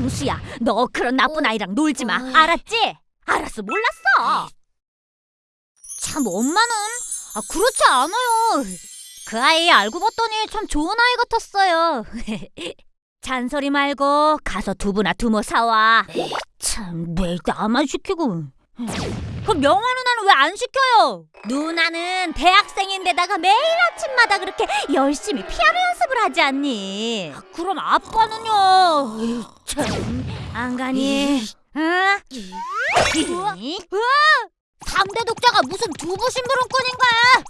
장수야, 너 그런 나쁜 아이랑 놀지 마. 어이. 알았지? 알았어, 몰랐어. 참 엄마는 아, 그렇지 않아요. 그 아이 알고 봤더니 참 좋은 아이 같았어요. 잔소리 말고 가서 두부나 두모 사와. 참 매일 나만 시키고. 그럼 명화 누나는 왜 안 시켜요? 누나는 대학생인데다가 매일 아침마다 그렇게 열심히 피아노 연습을 하지 않니? 그럼 아빠는요? 참, 안 가니? 응? 우와, 우와! 당대 독자가 무슨 두부 심부름꾼인 거야?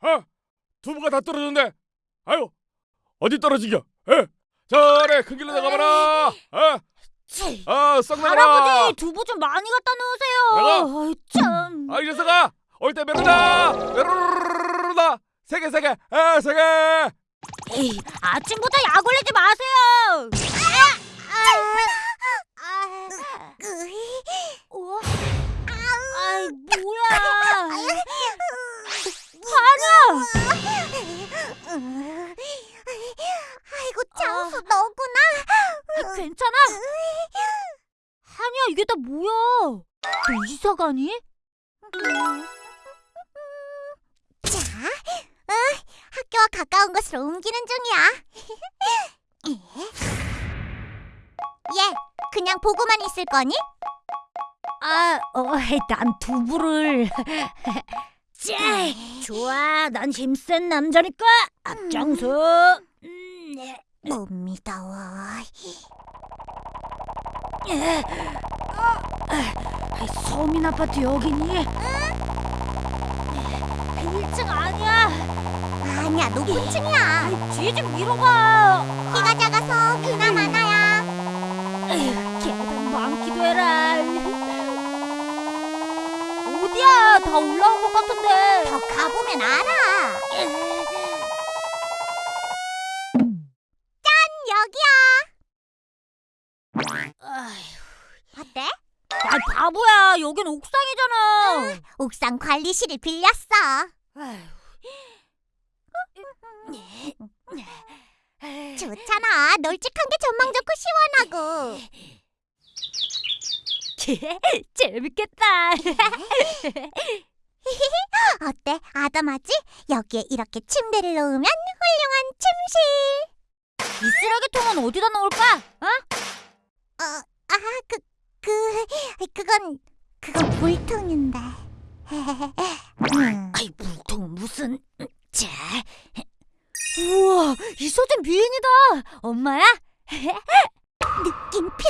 어? 어? 두부가 다 떨어졌는데 아유 어디 떨어지겨 에? 저래 큰 길로 나가봐라 어? 치, 어, 썩 나가라 할아버지 두부 좀 많이 갖다 놓으세요. 아이, 참. 아, 이 녀석아 올 때 메로다 메로다 세개 세개 아, 세개 에이, 아침부터 약 올리지 마세요. 어? 야 이게 다 뭐야? 너 이사 가니? 자, 어, 학교와 가까운 곳으로 옮기는 중이야. 얘, 그냥 보고만 있을 거니? 아, 어, 난 두부를. 짜, 좋아, 난 힘센 남자니까 앞장서. 음, 네. 못 믿어. 예. 아, 서민 아파트 여기니? 빌층 아니야. 아니야, 높은 층이야. 뒤에 좀 밀어봐. 키가 작아서 많아야. 에휴, 계단 많기도 해라. 어디야? 다 올라온 것 같은데. 더 가보면 알아. 여긴 옥상이잖아. 옥상 관리실을 빌렸어. 좋잖아. 널찍한 게 전망 좋고 시원하고. 재밌겠다. 어때? 아담하지? 여기에 이렇게 침대를 놓으면 훌륭한 침실. 이 쓰레기통은 어디다 놓을까? 어? 어, 아, 그, 그, 그건, 그건 물통인데. 음, 아이 물통 무슨? 자. 우와, 이 소진 미인이다. 엄마야? 느낌표.